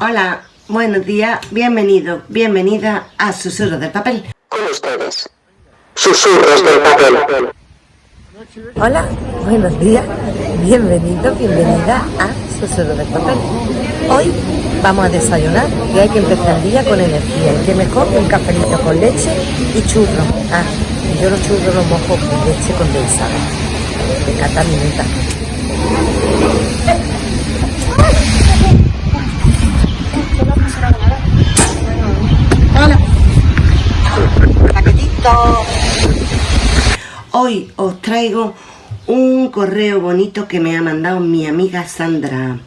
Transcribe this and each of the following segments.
Hola, buenos días, bienvenido, bienvenida a Susurros del Papel. Con ustedes, Susurros del Papel. Hola, buenos días, bienvenido, bienvenida a Susurros del Papel. Hoy vamos a desayunar y hay que empezar el día con energía. Y que mejor que un cafelito con leche y churro. Ah, yo los churros los mojo con leche condensada. Me encanta mi Hoy os traigo un correo bonito que me ha mandado mi amiga Sandra.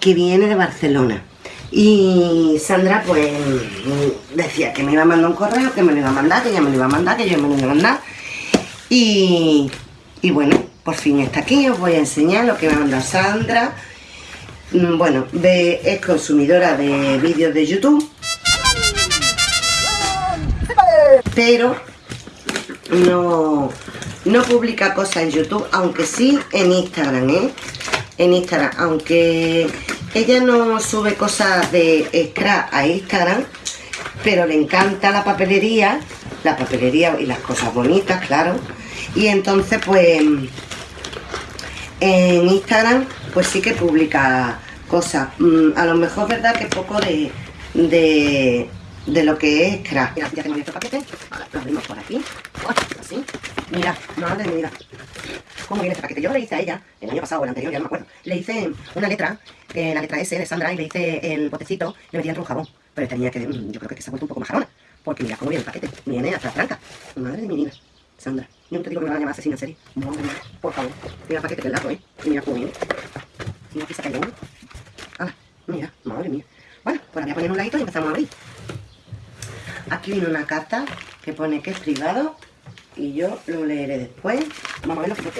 Que viene de Barcelona. Y Sandra pues decía que me iba a mandar un correo, que me lo iba a mandar, que ella me lo iba a mandar, que yo me lo iba a mandar. Y, y bueno, por fin está aquí, os voy a enseñar lo que me ha mandado Sandra. Mm, bueno, es consumidora de vídeos de YouTube pero no, no publica cosas en YouTube, aunque sí en Instagram, ¿eh? En Instagram, aunque ella no sube cosas de scrap a Instagram, pero le encanta la papelería, la papelería y las cosas bonitas, claro. Y entonces, pues, en Instagram, pues sí que publica cosas. Mm, a lo mejor, ¿verdad? Que poco de, de de lo que es crack. Mira, ya tengo abierto el paquete. lo abrimos por aquí. Así. Mira, madre mira. ¿Cómo viene este paquete? Yo le hice a ella, el año pasado o el anterior, ya no me acuerdo. Le hice una letra, eh, la letra S de Sandra, y le hice el potecito, le metí dentro un jabón. Pero tenía que, mm, yo creo que se ha vuelto un poco más jarona. Porque mira cómo viene el paquete. Viene hasta la tranca. Madre de mi vida. Sandra, yo no te digo que me van a llamar asesina en serie. Mía, por favor. Mira el paquete que es largo, ¿eh? Y mira cómo viene. Y aquí el uno. Ah, mira, madre mía. Bueno, pues la voy a poner un ladito y empezamos a abrir. Aquí viene una carta que pone que es privado y yo lo leeré después. Vamos a ver lo que pone.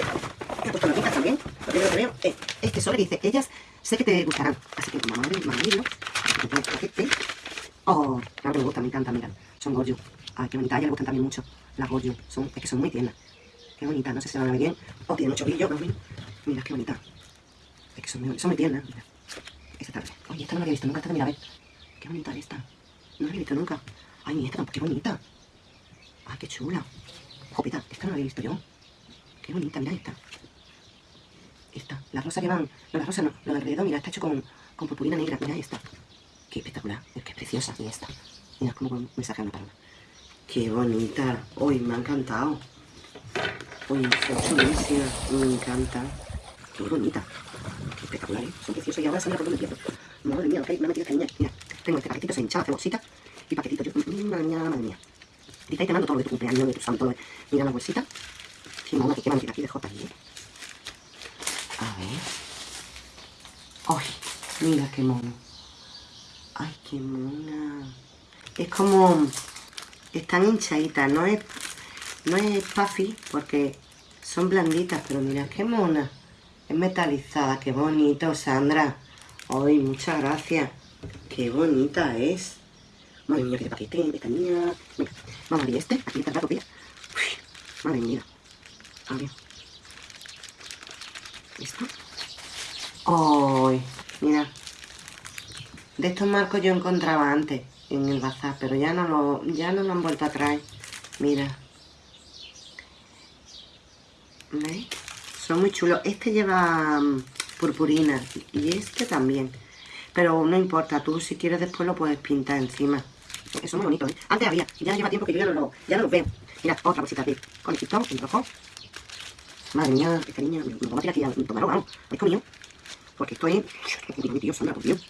He puesto notitas también. Lo primero que veo es este sobre que dice, ellas sé que te gustarán. Así que vamos a abrir, vamos a abrirlo. Este. Oh, claro que me gusta, me encanta, mira. Son Goju. Ay, qué bonita. A ella le gustan también mucho las Goju. Son, es que son muy tiernas. Qué bonita, no sé si se van a ver bien. Oh, tiene mucho brillo, mira. Qué bonita. Es que son muy, son muy tiernas. Mira. Esta tarde. Oye, esta no la había visto nunca. Esta mira, a ver. Qué bonita esta. No la había visto nunca. Ay, esta, qué bonita. Ay, qué chula. Jopita, esta no la había visto yo. Qué bonita, mira esta. Esta. Las rosas llevan... No, las rosas no. Lo de alrededor, mira, está hecho con, con purpurina negra. Mira esta. Qué espectacular. Es que es preciosa. Y esta. Mira cómo me saca una palabra. Qué bonita. Uy, me ha encantado. Uy, es chulísima. Me encanta. Qué bonita. Qué espectacular, ¿eh? Son preciosos. Y ahora se me ha por el Madre mía, ok, me ha metido esta niña. Mira, tengo este paquetito, se hinchaba, hace bolsita y paquetito. Yo, madre mía, madre mía. Y ahí te mando todo de tu cumpleaños, de tu santo. Mira la bolsita. Qué mona, qué mantita aquí de. ¿eh? A ver. ¡Ay! Mira qué mono. ¡Ay, qué mona! Es como... Están hinchaditas, no es... No es puffy porque son blanditas, pero mira qué mona. Es metalizada, qué bonito, Sandra. Ay, muchas gracias. Qué bonita es. Madre mía, qué paquete, esta niña. Venga, vamos a abrir este. Aquí está el rato, Madre mía. A ver. ¿Listo? ¡Ay! mira. De estos marcos yo encontraba antes en el bazar, pero ya no lo, ya no lo han vuelto a traer. Mira. ¿Veis? Son muy chulos. Este lleva mm, purpurina y este también. Pero no importa, tú si quieres después lo puedes pintar encima. Porque son muy bonitos, ¿eh? Antes había, ya lleva tiempo que yo ya no lo, ya no los veo. Mira, otra bolsita de conejito en rojo. Madre mía, esta niña, me voy a tirar aquí a tomarlo, vamos. ¿Habéis comido? Porque esto es... Mi tío, Sandra, por Dios.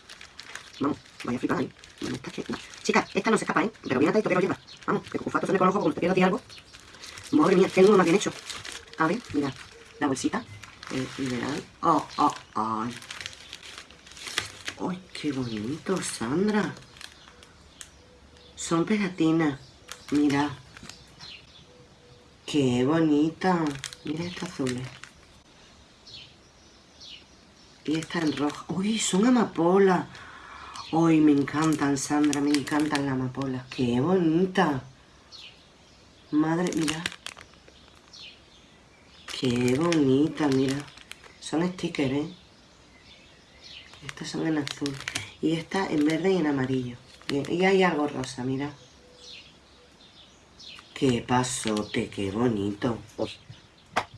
Vamos, vaya a flipar ahí. Bueno, esta que... no. Chica, esta no se escapa, ¿eh? Pero bien atento que lo lleva. Vamos, que cufato se me con los ojos como te quiero decir algo. Madre mía, tengo uno más bien hecho. A ver, mira, la bolsita. El mineral. Oh, oh, oh. ¡Ay, qué bonito, Sandra! Son pegatinas. Mira. ¡Qué bonita! Mira esta azul. Y esta en rojo. ¡Uy, son amapolas! ¡Uy, me encantan, Sandra! Me encantan las amapolas. ¡Qué bonita! Madre, mira. ¡Qué bonita, mira! Son stickers, ¿eh? Estas son en azul. Y esta en verde y en amarillo. Y, hay algo rosa, mira. Qué pasote, qué bonito. Uy,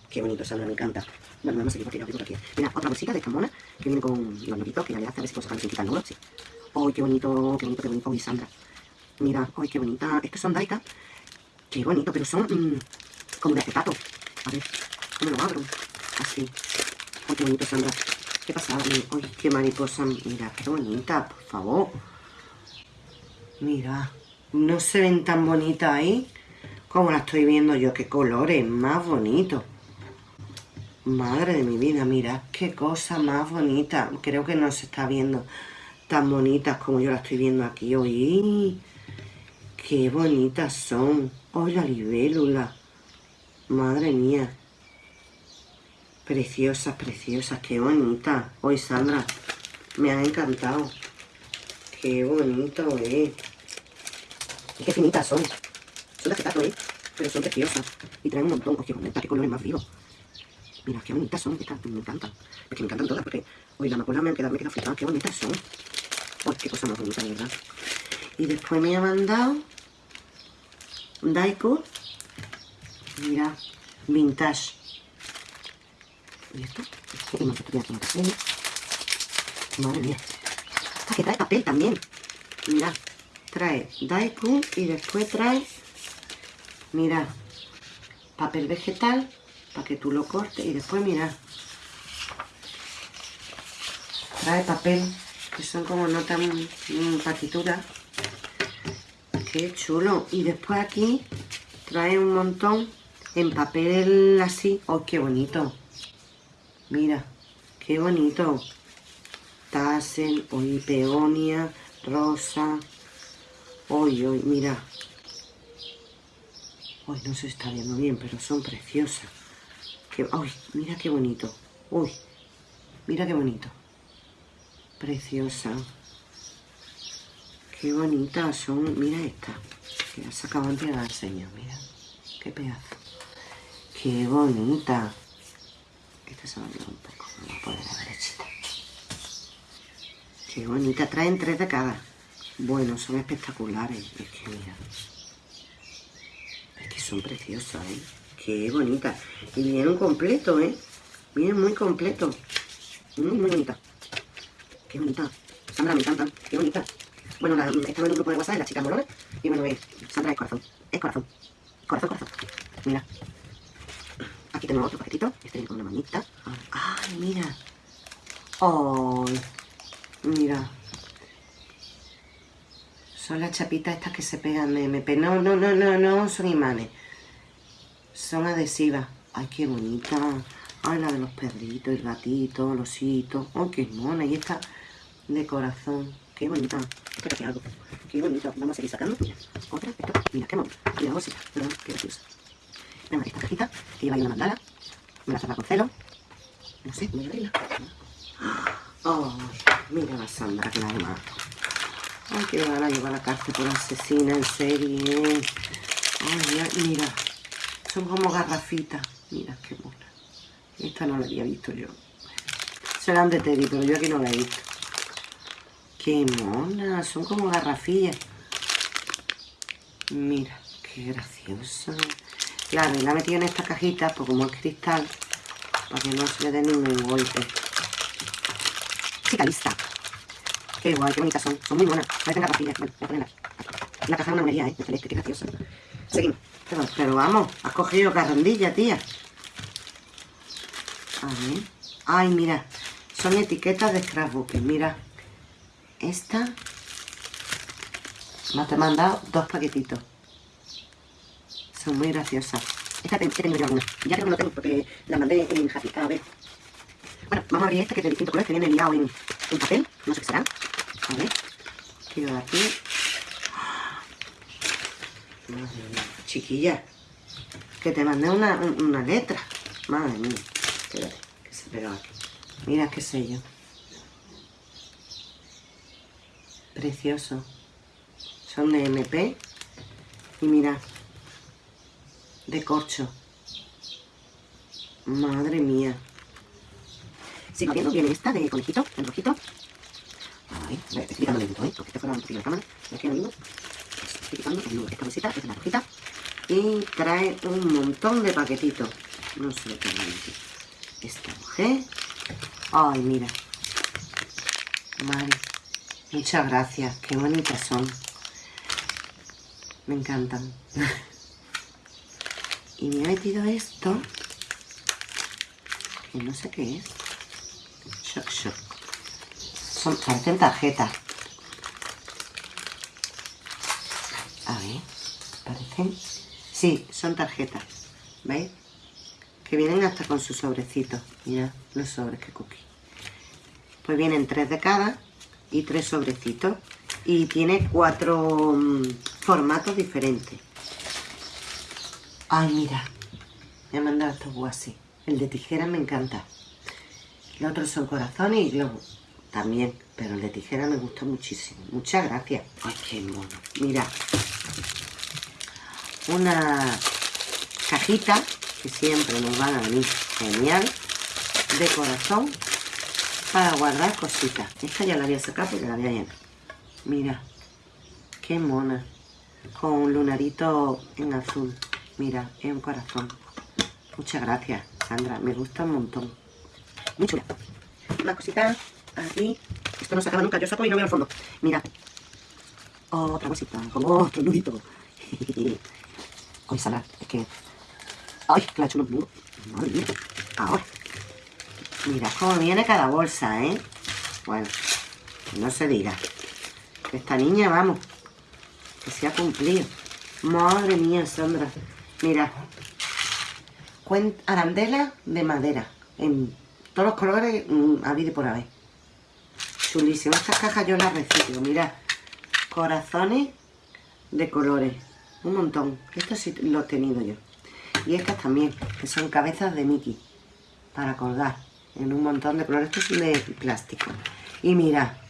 qué bonito, Sandra, me encanta. Bueno, vamos a seguir porque lo tengo aquí. Mira, otra bolsita de esta mona que viene con los nuditos que ya le hace a ver si puedo sacar sin quitar. Sí. Uy, qué bonito, qué bonito, qué bonito. Uy, Sandra. Mira, uy, qué bonita. Estos son Daika. Qué bonito, pero son mm, como de acetato. A ver, ¿cómo lo abro? Así. Uy, qué bonito, Sandra. ¿Qué pasa? Uy, qué mariposa. Mira, qué bonita, por favor. Mira, no se ven tan bonitas ahí como la estoy viendo yo. Qué colores más bonitos. Madre de mi vida, mira, qué cosa más bonita. Creo que no se está viendo tan bonitas como yo la estoy viendo aquí. Uy, qué bonitas son. Uy, la libélula. Madre mía. Preciosas, preciosas, qué bonitas. Hoy, Sandra, me han encantado. Qué bonito, eh. Y qué finitas son. Son de acetato, eh. Pero son preciosas. Y traen un montón. Oye, bonita, qué colores más vivos. Mira, qué bonitas son. Estas me encantan. Es que me encantan todas porque hoy la amapola me han quedado, me he quedado flipada. Qué bonitas son. Qué cosa más bonita, verdad. Y después me ha mandado Daiko. Mira, vintage. ¿Y esto? Un papel. Madre mía. Que trae papel también. Mira, trae Daikun y después trae, mira, papel vegetal para que tú lo cortes y después, mira, trae papel que son como no tan mm, partituras. Qué chulo. Y después aquí trae un montón en papel así. ¡Oh, qué bonito! Mira, qué bonito. Tassel, hoy peonia, rosa. Hoy, hoy, mira. Hoy no se está viendo bien, pero son preciosas. Que. Mira qué bonito. Uy, mira qué bonito. Preciosa. Qué bonita son. Mira esta. Que la sacado antes de la enseño. Mira. Qué pedazo. Qué bonita. Esta se va a un poco. No la puedo la derechita. Qué bonita. Traen tres de cada. Bueno, son espectaculares. Es que mira. Es que son preciosas, ¿eh? Qué bonita. Y vienen completo, ¿eh? Vienen muy completo. Muy, muy bonita. Qué bonita. Sandra, me encanta. Qué bonita. Bueno, la, estaba en un grupo de WhatsApp de las chicas moronas. Y bueno, es, Sandra es corazón. Es corazón. Corazón, corazón. Mira. Aquí tenemos otro paquetito. Este viene con una manita. Ay, mira. Ay. Mira. Son las chapitas estas que se pegan de MP. No, no, no, no, no son imanes. Son adhesivas. Ay, qué bonita. Ay, la de los perritos, el gatito, el osito. Ay, qué mona. Y esta de corazón. Qué bonita. Espera que algo. Qué bonito. Vamos a seguir sacando. Mira, otra. Esto. Mira, qué mona. Y la bolsita. Perdón, qué graciosa. Venga, esta cajita que lleva ahí una mandala. Me la saca con celo. No sé, voy a abrirla. Ay, mira la Sandra que la demás. Ay, que van a llevar la cárcel por asesina en serie. Ay, ya, mira. Son como garrafitas. Mira, qué mona. Esta no la había visto yo. Serán de Teddy, pero yo aquí no la he visto. Qué mona. Son como garrafillas. Mira, qué graciosa. Claro, y la he metido en esta cajita, pues como es cristal, para que no se le dé ningún golpe. Chica lista. Qué guay, qué bonitas son. Son muy buenas. Parecen garrafillas. Bueno, voy a ponerla aquí. La caja de una monería, ¿eh? De celeste, qué graciosa. Seguimos. Pero, pero vamos, has cogido carrandilla, tía. A ver. Ay, mira. Son etiquetas de scrapbook. Mira. Esta. Me ha mandado dos paquetitos. Son muy graciosas. Esta he tenido yo alguna. Ya creo que no tengo porque la mandé en Happy. A ver. Bueno, vamos a abrir esta que es de distintos colores que viene liado en, en papel. No sé qué será. A ver. Tiro de aquí. Madre mía. Chiquilla. Que te mandé una, una letra. Madre mía. Espérate, que se. Mira qué sello. Precioso. Son de MP. Y mira. De corcho. Madre mía. Sigo viendo, viene esta de conejito, en rojito. Ahí, estoy picando lento, ¿eh? Porque te fuera un poquillo la cámara. Aquí lo mismo. Estoy picando el nudo. Esta bolsita es una rojita. Y trae un montón de paquetitos. No sé lo que hay. Esta mujer. Ay, mira. Vale. Muchas gracias. Qué bonitas son. Me encantan. y me he metido esto. Que no sé qué es. Son, parecen tarjetas. A ver. Parecen. Sí, son tarjetas. ¿Veis? Que vienen hasta con su sobrecito. Mira los sobres que cookie. Pues vienen tres de cada y tres sobrecitos. Y tiene cuatro mm, formatos diferentes. Ay, mira. Me ha mandado estos así. El de tijera me encanta. Los otros son corazones y globos. También, pero el de tijera me gusta muchísimo. Muchas gracias. Ay, qué mono. Mira. Una cajita que siempre nos van a venir genial de corazón para guardar cositas. Esta ya la voy a sacar porque la voy a llenar. Mira, qué mona. Con un lunarito en azul. Mira, es un corazón. Muchas gracias, Sandra. Me gusta un montón. Muy chula. Más cositas aquí. Esto no se acaba nunca. Yo saco y no veo el fondo. Mira. Otra bolsita con otro nudito. Hoy salar. Es que... ¡Ay! Que la he hecho. Madre mía. Ahora. Mira cómo viene cada bolsa, ¿eh? Bueno, no se diga. Esta niña, vamos, que se ha cumplido. Madre mía, Sandra. Mira, arandela de madera. Todos los colores, mmm, habido por haber. Chulísimo. Estas cajas yo las recibo. Mira, corazones de colores. Un montón. Estos sí los he tenido yo. Y estas también, que son cabezas de Mickey. Para colgar en un montón de colores. Estos son de plástico. Y mira,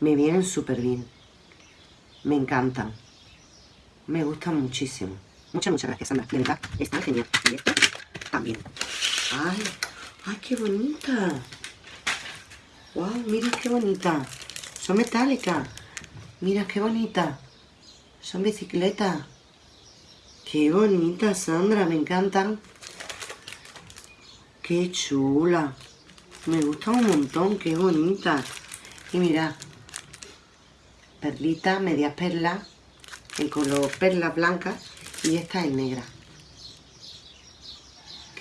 me vienen súper bien. Me encantan. Me gustan muchísimo. Muchas, muchas gracias, Sandra. De verdad, están genial. Y esto también. ¡Ay, qué bonita! ¡Wow! Mira qué bonita. Son metálicas. Mira qué bonita. Son bicicletas. Qué bonita, Sandra. Me encantan. Qué chula. Me gusta un montón, qué bonita. Y mira, perlita, medias perlas, en color perlas blancas y esta es negra.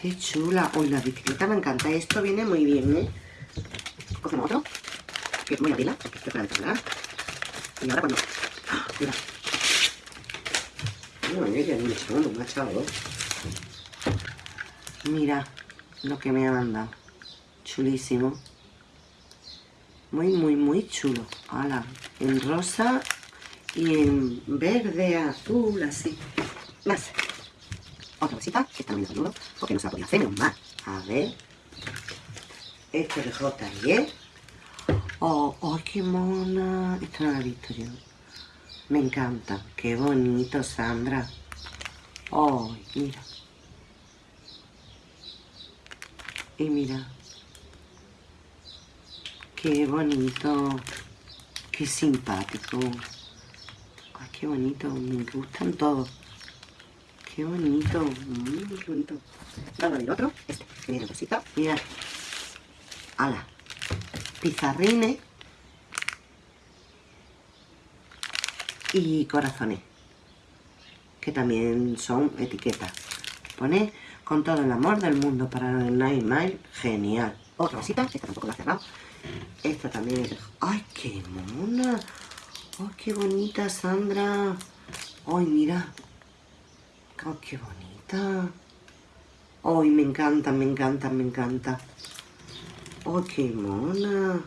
Qué chula. Uy, la bicicleta me encanta. Esto viene muy bien, ¿eh? Cogemos otro, que voy a abrirla, porque esto es para. Y ahora cuando... ¡Ah! Mira. Lo que me ha mandado. Chulísimo. Muy, muy, muy chulo. En rosa y en verde, azul, así. Más. Otra bolsita. Esta no me saludo porque no se la podía hacer, menos más. A ver. Este de J Oh, oh, qué mona. Esta no la he visto yo. Me encanta. Qué bonito, Sandra. Oh, mira. Y mira, qué bonito, qué simpático. Ay, qué bonito, me gustan todos. Qué bonito, muy bonito. A ver otro, este, que viene cosita. Mira, ala, pizarrines y corazones, que también son etiquetas. Pone con todo el amor del mundo para el Nine Mile. Genial. Otra cosita, esta tampoco la he cerrado. Esta también es... ¡Ay, qué mona! ¡Ay, qué bonita, Sandra! ¡Ay, mira! ¡Ay, qué bonita! ¡Ay, me encanta, me encanta, me encanta! ¡Ay, qué mona!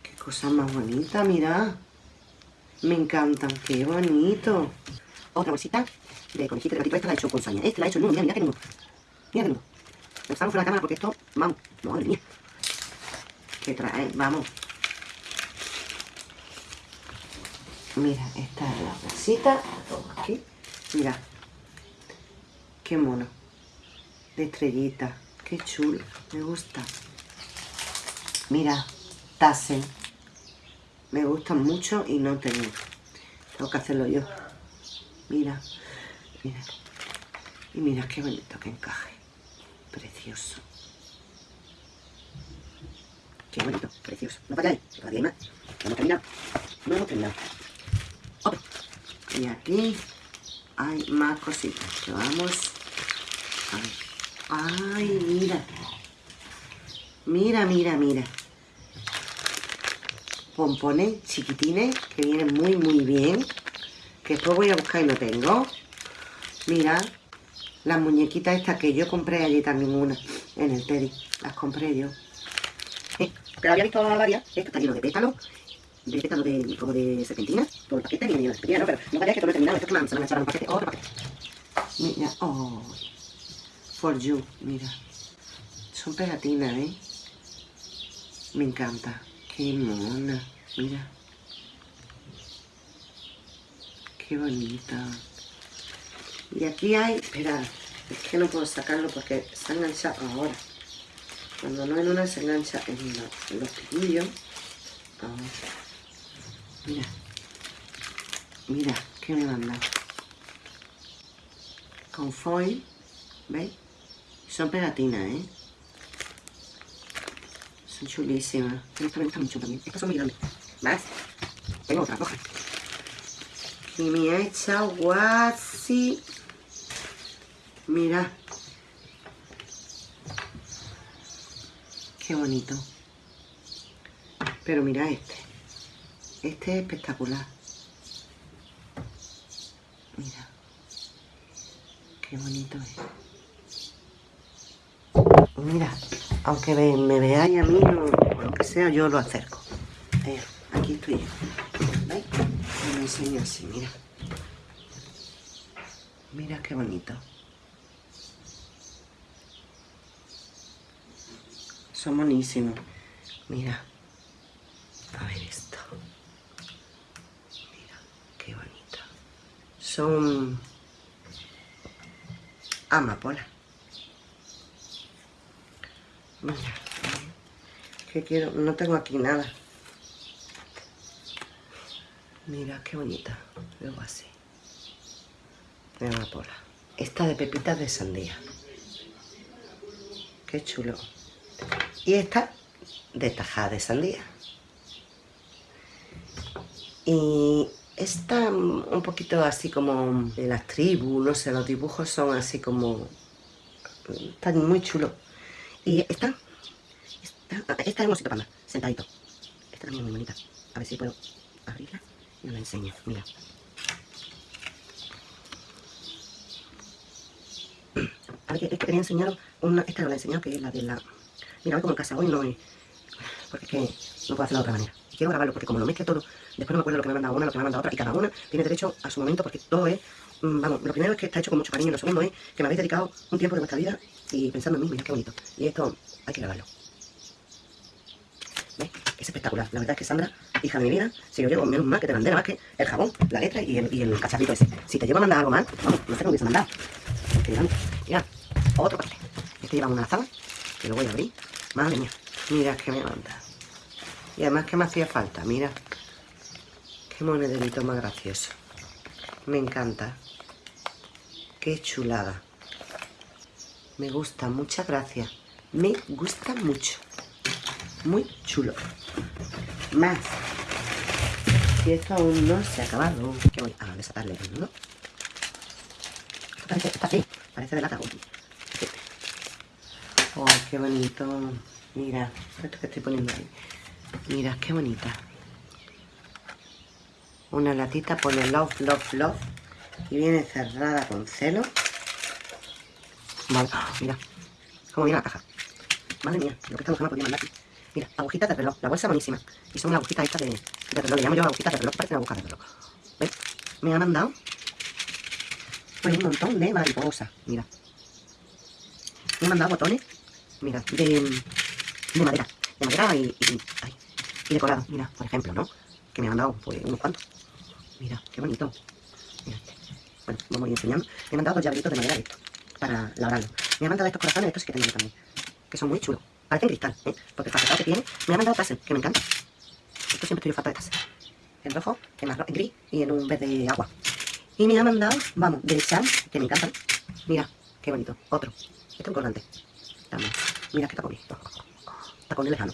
¡Qué cosa más bonita, mira! Me encantan, qué bonito. Otra bolsita de conejito de gatito. Esta la he hecho con saña. Esta la he hecho nudo. Mira, mira qué nudo. Mira qué nudo. Estamos fuera de la cámara porque esto, vamos, madre mía. ¿Qué trae? Vamos. Mira, esta es la bolsita. Aquí. Mira. Qué mono. De estrellita. Qué chulo. Me gusta. Mira. Tassen. Me gustan mucho y no tengo. Tengo que hacerlo yo. Mira, mira. Y mira qué bonito que encaje. Precioso. Qué bonito, precioso. No vayáis, todavía hay más. No hemos terminado. No hemos terminado. Y aquí hay más cositas que vamos a ver. Ay, mira. Mira, mira, mira. Pompones chiquitines que vienen muy, muy bien. Que después voy a buscar y no tengo. Mira, las muñequitas estas que yo compré allí también una en el Teddy. Las compré yo. Eh, pero había visto varias. Esto está lleno de pétalos. De pétalos de, como de serpentina. Todo el paquete viene lleno de serpentina, ¿no? Pero no vayáis que todo lo he terminado. Esto es que me, me han echado un paquete. Otro paquete. Mira, oh. For you, mira. Son pegatinas, ¿eh? Me encanta. Qué mona. Mira. Qué bonita. Y aquí hay... Espera, es que no puedo sacarlo porque se ha enganchado ahora. Cuando no en una se engancha en, la- en los piquillos. Ahora. Mira. Mira, ¿qué me mandan? Con foil. ¿Veis? Son pegatinas, ¿eh? Son chulísimas. Estas me gustan mucho también. Estas son muy grandes. ¿Ves? Tengo otra, coge. Y me ha echado guasi. Mira. Qué bonito. Pero mira este. Este es espectacular. Mira. Qué bonito es. Mira, aunque me, me veáis a mí o, lo que sea, yo lo acerco. Eh, aquí estoy yo. ¿Veis? Me lo enseño así, mira. Mira qué bonito. Son buenísimos. Mira. A ver esto. Mira, qué bonito. Son amapola. Mira. Que quiero, no tengo aquí nada. Mira qué bonita. Luego así. De amapola. Esta de pepitas de sandía. Qué chulo. Y esta de tajada de sandía. Y esta mm, un poquito así como de las tribus, no sé, los dibujos son así como... Están muy chulos. Y esta, esta, esta es un osito panda, sentadito. Esta también es muy bonita. A ver si puedo abrirla y os la enseño. Mira. A ver, es que quería enseñaros una, esta no la he enseñado, que es la de la... Mira, como en casa, hoy no. Porque es que no puedo hacerlo de otra manera. Quiero grabarlo porque como lo mezcle todo, después no me acuerdo lo que me ha mandado una, lo que me ha mandado otra, y cada una tiene derecho a su momento porque todo es... mm, Vamos, lo primero es que está hecho con mucho cariño, lo segundo es que me habéis dedicado un tiempo de vuestra vida y pensando en mí, mira qué bonito. Y esto hay que grabarlo. ¿Ves? Es espectacular. La verdad es que Sandra, hija de mi vida, si yo llevo menos mal que te mandé más que el jabón, la letra y el, y el cacharrito ese. Si te llevo a mandar algo mal, vamos, no sé me hubiese mandado. Que digamos, mira, otro paquete. Este lleva una lazada, que lo voy a abrir. Madre mía, mira que me manda. Y además que me hacía falta, mira. Qué monederito más gracioso. Me encanta. Qué chulada. Me gusta, muchas gracias. Me gusta mucho. Muy chulo. Más. Y esto aún no se ha acabado. Que voy a desatarle el nudo. Parece, está así. Parece de lata. Uy. Oh, qué bonito. Mira, esto que estoy poniendo ahí. Mira, qué bonita. Una latita pone love, love, love. Y viene cerrada con celo. Vale, mira. Cómo viene la caja. Madre mía, lo que esta mujer podía mandar. Mira, agujitas de reloj. La bolsa buenísima. Y son agujitas estas de, de reloj. Le llamo yo agujitas de reloj. Parecen agujas de reloj. ¿Ves? Me ha mandado pues un montón de mariposas. Mira. Me ha mandado botones. Mira, de, de madera. De madera y, y, ay, y decorado. Mira, por ejemplo, ¿no? Que me ha mandado pues unos cuantos. Mira, qué bonito. Mira este. Bueno, vamos a ir enseñando. Me ha mandado dos llaveritos de madera de esto. Para labrarlo. Me ha mandado estos corazones, estos sí que tengo también. Que son muy chulos. Parecen cristal, ¿eh? Porque el fajetado que tiene. Me ha mandado tassel, que me encanta. Esto siempre estoy falta de taza. En rojo, en, marrón, en gris y en un verde agua. Y me ha mandado, vamos, de Chan, que me encantan. Mira, qué bonito. Otro. Este es un colgante. También. Mira qué tacón. Tacón de lejano.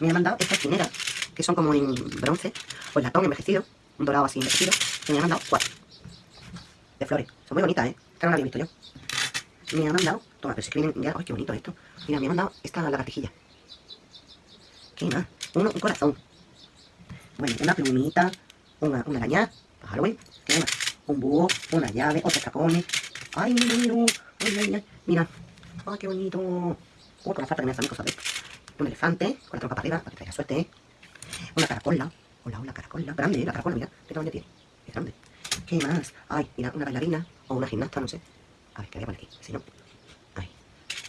Me ha mandado estas chineras, que son como en bronce, o en latón envejecido, un dorado así envejecido. Y me ha mandado cuatro. De flores. Son muy bonitas, ¿eh? Esta no la había visto yo. Me ha mandado, toma, pero si que vienen ya, ¡ay, qué bonito esto! Mira, me ha mandado esta lagartijilla. ¿Qué más? Uno, un corazón. Bueno, una plumita, una, una araña Halloween. ¿Qué más? Un búho, una llave, otros tacones. ¡Ay, mira, mira! ¡Ay, ay, ay! Mira. ¡Ay, qué bonito! Uy, con la falta que me hacen cosas de esto. Un elefante, con la trompa para arriba, para que traiga suerte. ¿eh? Una caracola. Hola, hola, caracola. Grande, la caracola, mira. ¿Qué tamaño tiene? Es grande. ¿Qué más? Ay, mira, una bailarina o una gimnasta, no sé. A ver, ¿qué voy a poner aquí? Si no. Ay.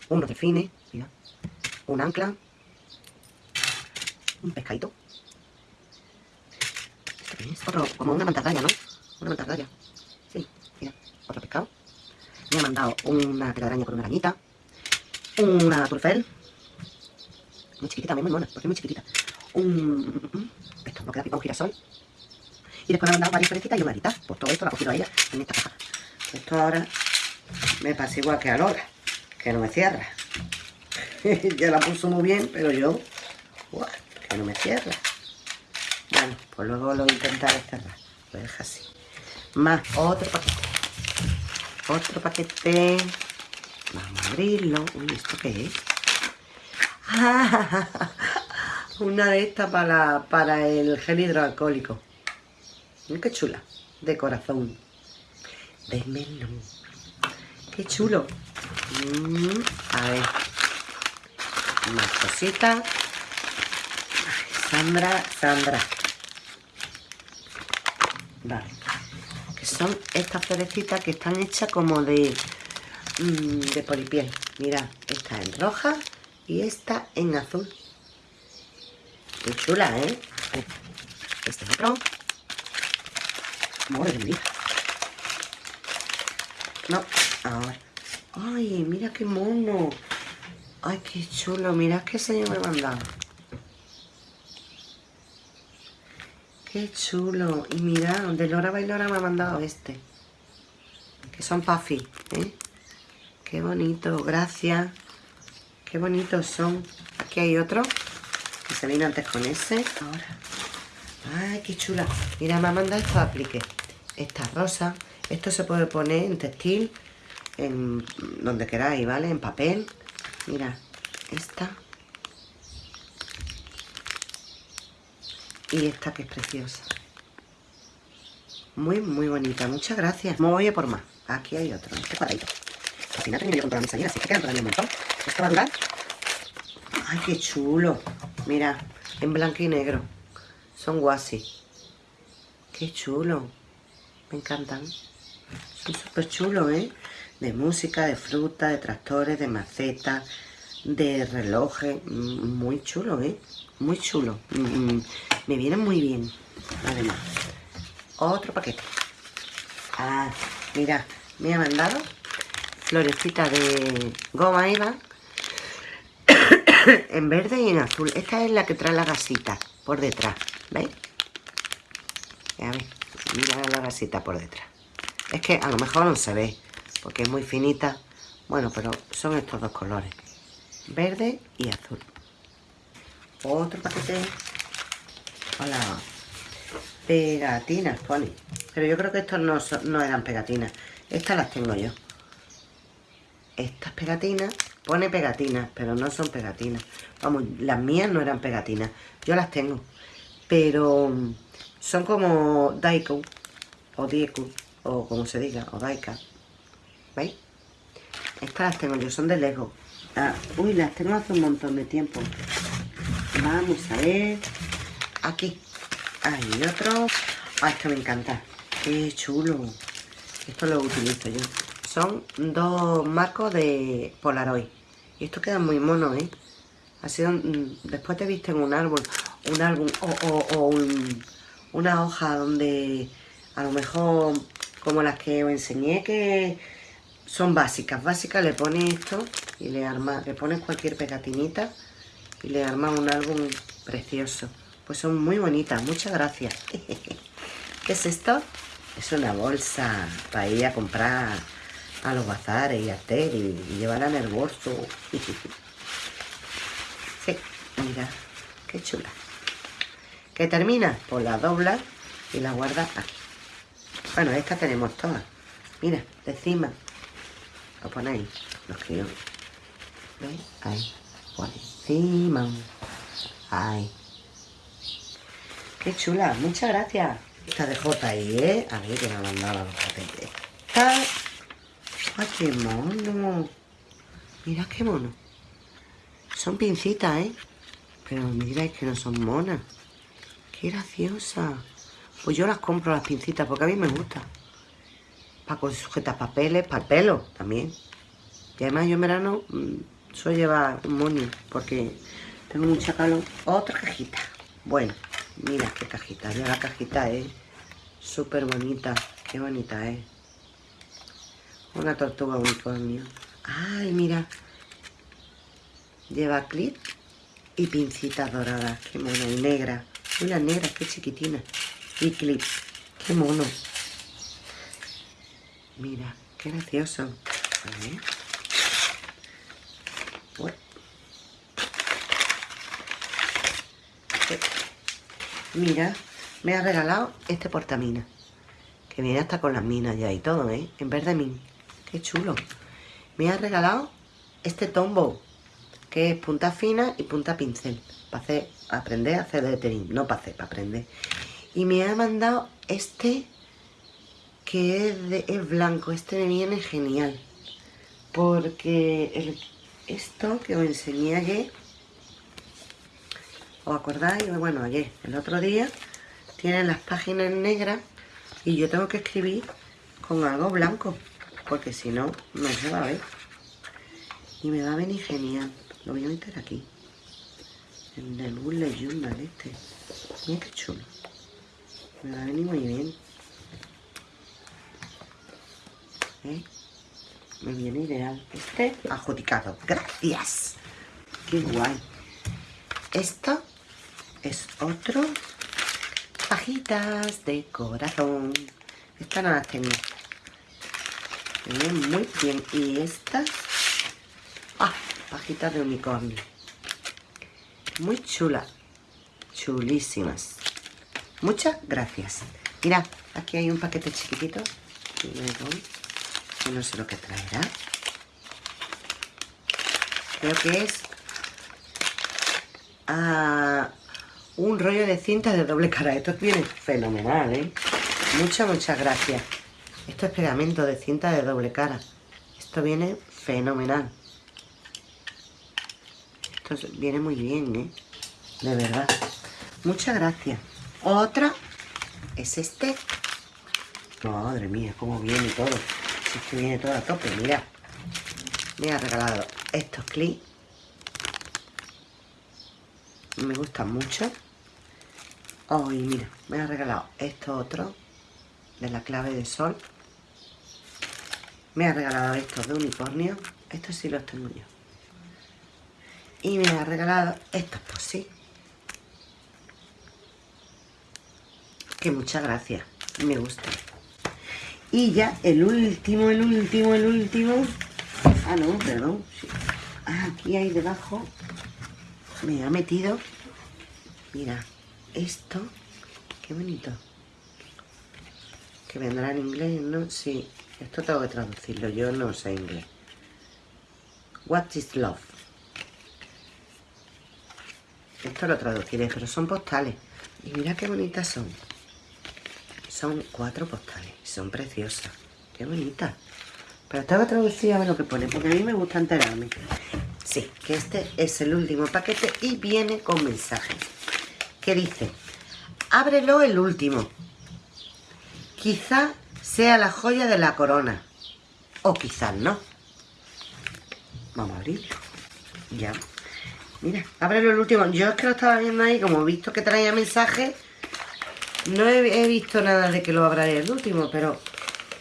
Unos delfines, mira. Un ancla. Un pescadito. ¿Esto qué es? Otro, como una mantarraya, ¿no? Una mantarraya. Sí, mira, otro pescado. Me ha mandado una telaraña con una arañita. Una turfel. Muy chiquitita, muy mona, porque es muy chiquitita. Un... Esto no queda pipa, un girasol. Y después me ha mandado varias florecitas y una arita. Pues todo esto lo ha cogido ella en esta caja. Esto ahora me pasa igual que a Lola, que no me cierra. ya la puso muy bien, pero yo, que no me cierra. Bueno, pues luego lo intentaré cerrar. Lo dejo así. Más otro paquete. Otro paquete. Vamos a abrirlo. Uy, ¿esto qué es? Una de estas para, para el gel hidroalcohólico. Mira qué chula. De corazón. De melón. Qué chulo. Mm, a ver. Más cositas. Sandra, Sandra. Vale. Que son estas florecitas que están hechas como de, mm, de polipiel. Mira, esta en roja y esta en azul. Qué chula, ¿eh? Este es otro. Madre mía. No, ahora. Ay, mira qué mono. Ay, qué chulo. Mira qué señor me mandado. Qué chulo. Y mira, de Lora Bailora me ha mandado este. Que son puffy, ¿eh? Qué bonito, gracias. Qué bonitos son. Aquí hay otro. Se vino antes con ese. Ahora. Ay, qué chula. Mira, me ha mandado estos apliques. Esta rosa. Esto se puede poner en textil, en donde queráis, ¿vale? En papel. Mira, esta. Y esta que es preciosa. Muy, muy bonita. Muchas gracias. Me voy a por más. Aquí hay otro. Este cuadradito. Al final tengo que comprar mi salida, así que quedan todavía un montón. Esto va a durar. Ay, qué chulo. Mira, en blanco y negro. Son guasi. Qué chulo. Me encantan. Son súper chulos, ¿eh? De música, de fruta, de tractores, de macetas, de relojes. Mm, Muy chulo, ¿eh? Muy chulo. Mm, mm, Me vienen muy bien. Además. Otro paquete. Ah, mira, me ha mandado florecita de goma eva en verde y en azul. Esta es la que trae la gasita por detrás. ¿Veis? A ver, mira la gasita por detrás. Es que a lo mejor no se ve, porque es muy finita. Bueno, pero son estos dos colores. Verde y azul. Otro paquete. Hola. Pegatinas, pone. Pero yo creo que estos no, son- no eran pegatinas. Estas las tengo yo. Estas pegatinas, pone pegatinas, pero no son pegatinas. Vamos, las mías no eran pegatinas. Yo las tengo. Pero mm, son como Daiko, o Dieku, o como se diga, o Daika. ¿Veis? Estas las tengo yo, son de Lego. Ah, uy, las tengo hace un montón de tiempo. Vamos a ver. Aquí. Hay otro. Ah, esto me encanta. Qué chulo. Esto lo utilizo yo. Son dos marcos de Polaroid. Y estos quedan muy monos, ¿eh? Así, después te visten un árbol, un álbum o, o- o un- una hoja donde a lo mejor como las que os enseñé que son básicas. Básicas le pones esto y le arma, le pones cualquier pegatinita y le armas un álbum precioso. Pues son muy bonitas, muchas gracias. ¿Qué es esto? Es una bolsa para ir a comprar a los bazares y a hacer y, llevarla en el bolso. Sí, mira, qué chula. ¿Qué termina? Pues la dobla y la guarda aquí. Bueno, esta tenemos todas. Mira, de encima. Lo ponéis, lo escribo. ¿Veis? Ahí, por encima. Ahí. Qué chula, muchas gracias. Esta de JI, ¿eh? A ver que me ha mandado los papeles. Esta... ¡Ay, qué mono! Mira qué mono. Son pincitas, ¿eh? Pero mira, es que no son monas. ¡Qué graciosa! Pues yo las compro las pincitas porque a mí me gusta. Para sujetar papeles, para el pelo también. Y además yo en verano mm, suelo llevar un money porque tengo mucha calor. Otra cajita. Bueno, mira qué cajita. Mira la cajita, ¿eh? Súper bonita. Qué bonita, ¿eh? Una tortuga unicornio. Ay, mira. Lleva clip y pincitas doradas. Qué mona. Y negra. Una negra, qué chiquitina. Y clip. Qué mono. Mira, qué gracioso. A ver. Mira, me ha regalado este portamina. Que viene hasta con las minas ya y todo, ¿eh? En verde min. Qué chulo. Me ha regalado este tombo. Que es punta fina y punta pincel. Para hacer, aprender a hacer lettering. No para hacer, para aprender. Y me ha mandado este que es, de, blanco. Este me viene genial. Porque esto que os enseñé ayer ¿Os acordáis? Bueno, ayer, el otro día, tienen las páginas negras y yo tengo que escribir con algo blanco, porque si no, no se va a ver. Y me va a venir genial. Lo voy a meter aquí. En el Bullet Journal este. Mira qué chulo. Me va a venir muy bien. ¿Eh? Me viene ideal. Este adjudicado. Gracias. Qué guay. Esto es otro. Pajitas de corazón. Estas no las tengo. Muy bien. Y estas. Ah, pajitas de unicornio. Muy chula. Chulísimas. Muchas gracias. Mira, aquí hay un paquete chiquitito. no sé lo que traerá. Creo que es a un rollo de cinta de doble cara. Esto viene fenomenal, ¿eh? Muchas, muchas gracias. Esto es pegamento de cinta de doble cara. Esto viene fenomenal. Esto viene muy bien, ¿eh? De verdad. Muchas gracias. Otra es este. Madre mía, cómo viene todo. Si es que viene todo a tope, mira. Me ha regalado estos clips me gustan mucho. Oh, mira, me ha regalado esto otro de la clave de sol. Me ha regalado estos de unicornio. Estos sí los tengo yo. Y me ha regalado estos, pues sí. Que muchas gracias. Me gusta. Y ya el último, el último, el último. Ah, no, perdón. Ah, aquí hay debajo me ha metido, mira, esto, qué bonito, que vendrá en inglés, ¿no? Sí, esto tengo que traducirlo, yo no sé inglés. What is love? Esto lo traduciré, pero son postales. Y mira qué bonitas son. Son cuatro postales, son preciosas. Qué bonitas. Pero tengo que traducir a ver lo que pone, porque a mí me gusta enterarme. Sí, que este es el último paquete y viene con mensajes. Que dice, ábrelo el último. Quizá sea la joya de la corona. O quizás no. Vamos a abrirlo. Ya. Mira, ábrelo el último. Yo es que lo estaba viendo ahí, como he visto que traía mensajes, no he, visto nada de que lo abra el último, pero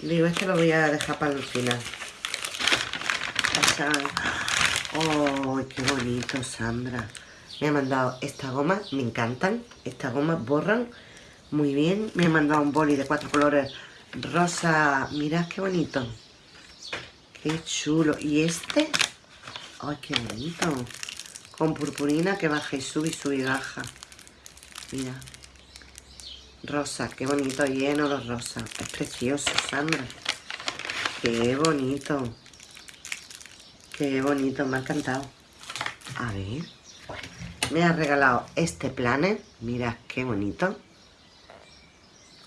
digo, este lo voy a dejar para el final. ¡Oh, qué bonito, Sandra! Me ha mandado esta goma, me encantan. Estas gomas borran muy bien. Me ha mandado un boli de cuatro colores rosa. Mirad qué bonito. Qué chulo. Y este, ay, qué bonito. Con purpurina que baja y sube y sube y baja. Mira. Rosa, qué bonito, lleno de rosa. Es precioso, Sandra. Qué bonito. Qué bonito, me ha encantado. A ver. Me ha regalado este planner. Mira qué bonito.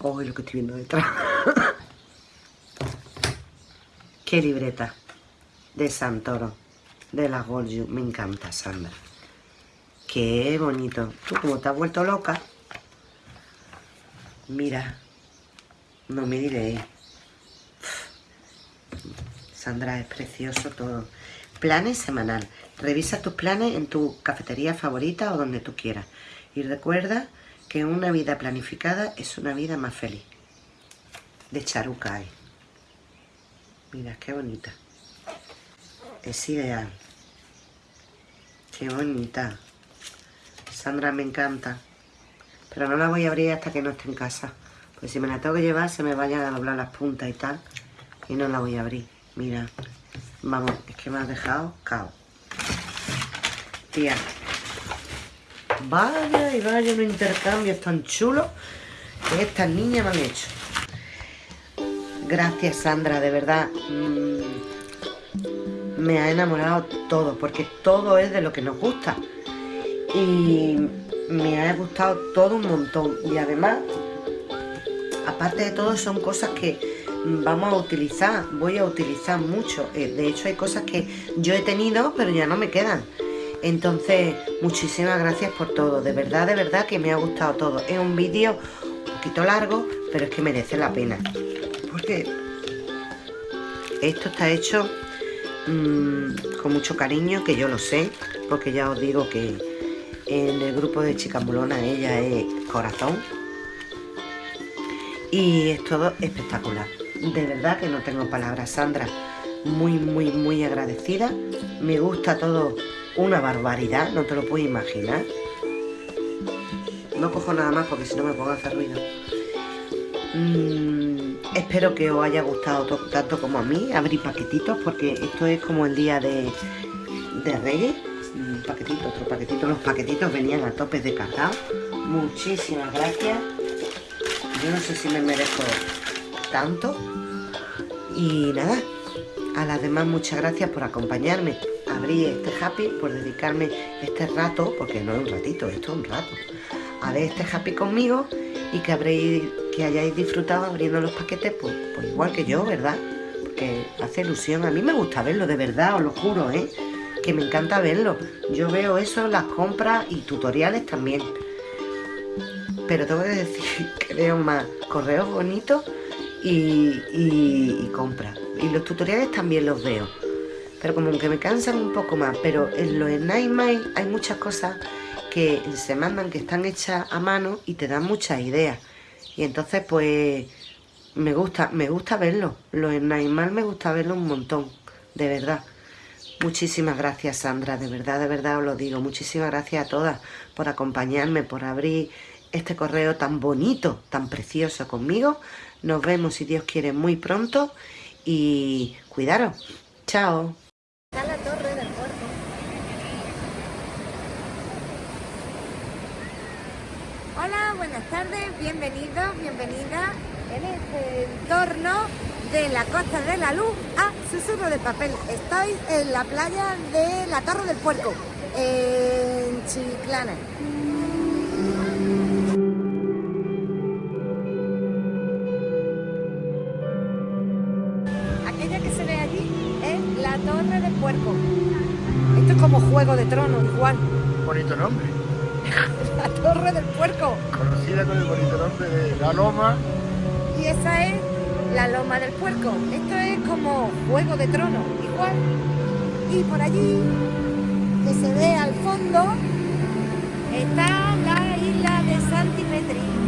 Oh, lo que estoy viendo detrás. qué libreta de Santoro. De la Golju. Me encanta, Sandra. Qué bonito. Tú como te has vuelto loca. Mira. No me diré. Sandra, es precioso todo. Planes semanal. Revisa tus planes en tu cafetería favorita o donde tú quieras. Y recuerda que una vida planificada es una vida más feliz. De Charucay. Mira, qué bonita. Es ideal. Qué bonita. Sandra me encanta. Pero no la voy a abrir hasta que no esté en casa. Pues si me la tengo que llevar se me vayan a doblar las puntas y tal. Y no la voy a abrir. Mira. Vamos, es que me has dejado cao. Tía. Vaya y vaya unos intercambios tan chulos que estas niñas me han hecho. Gracias, Sandra, de verdad. Mm, me ha enamorado todo, porque todo es de lo que nos gusta. Y me ha gustado todo un montón. Y además, aparte de todo, son cosas que vamos a utilizar, voy a utilizar mucho. Eh, de hecho hay cosas que yo he tenido pero ya no me quedan. Entonces, muchísimas gracias por todo. De verdad, de verdad que me ha gustado todo. Es un vídeo un poquito largo, pero es que merece la pena. Porque esto está hecho mm, con mucho cariño, que yo lo sé. Porque ya os digo que en el grupo de Chicas ella es corazón. Y es todo espectacular de verdad que no tengo palabras, Sandra. Muy, muy, muy agradecida. Me gusta todo una barbaridad, no te lo puedes imaginar. No cojo nada más porque si no me pongo a hacer ruido. Mm, espero que os haya gustado tanto como a mí. Abrir paquetitos porque esto es como el día de, de Reyes. Un paquetito, otro paquetito. Los paquetitos venían a topes de cargado. Muchísimas gracias. Yo no sé si me merezco tanto. Y nada, a las demás muchas gracias por acompañarme. Abrí este happy por dedicarme este rato, porque no es un ratito, esto es un rato, a ver este happy conmigo y que habréis, que hayáis disfrutado abriendo los paquetes, pues, pues igual que yo, ¿verdad? Porque hace ilusión, a mí me gusta verlo, de verdad, os lo juro, ¿eh? Que me encanta verlo. Yo veo eso, las compras y tutoriales también. Pero tengo que decir que veo más correos bonitos y, compra. Y los tutoriales también los veo. Pero como que me cansan un poco más. Pero en los Nightmare hay muchas cosas que se mandan que están hechas a mano y te dan muchas ideas. Y entonces pues me gusta, me gusta verlo. Los Nightmare me gusta verlo un montón, de verdad. Muchísimas gracias Sandra, de verdad, de verdad os lo digo. Muchísimas gracias a todas por acompañarme, por abrir este correo tan bonito, tan precioso conmigo. Nos vemos, si Dios quiere, muy pronto y cuidaros. Chao. La torre del puerto. Hola, buenas tardes, bienvenidos, bienvenidas en este entorno de la Costa de la Luz a Susurro de Papel. Estoy en la playa de la Torre del Puerto, en Chiclana. Bonito nombre. la Torre del Puerco. Conocida con el bonito nombre de La Loma. Y esa es la Loma del Puerco. Esto es como Juego de Trono, igual. Y por allí, que se ve al fondo, está la isla de Santi Petri.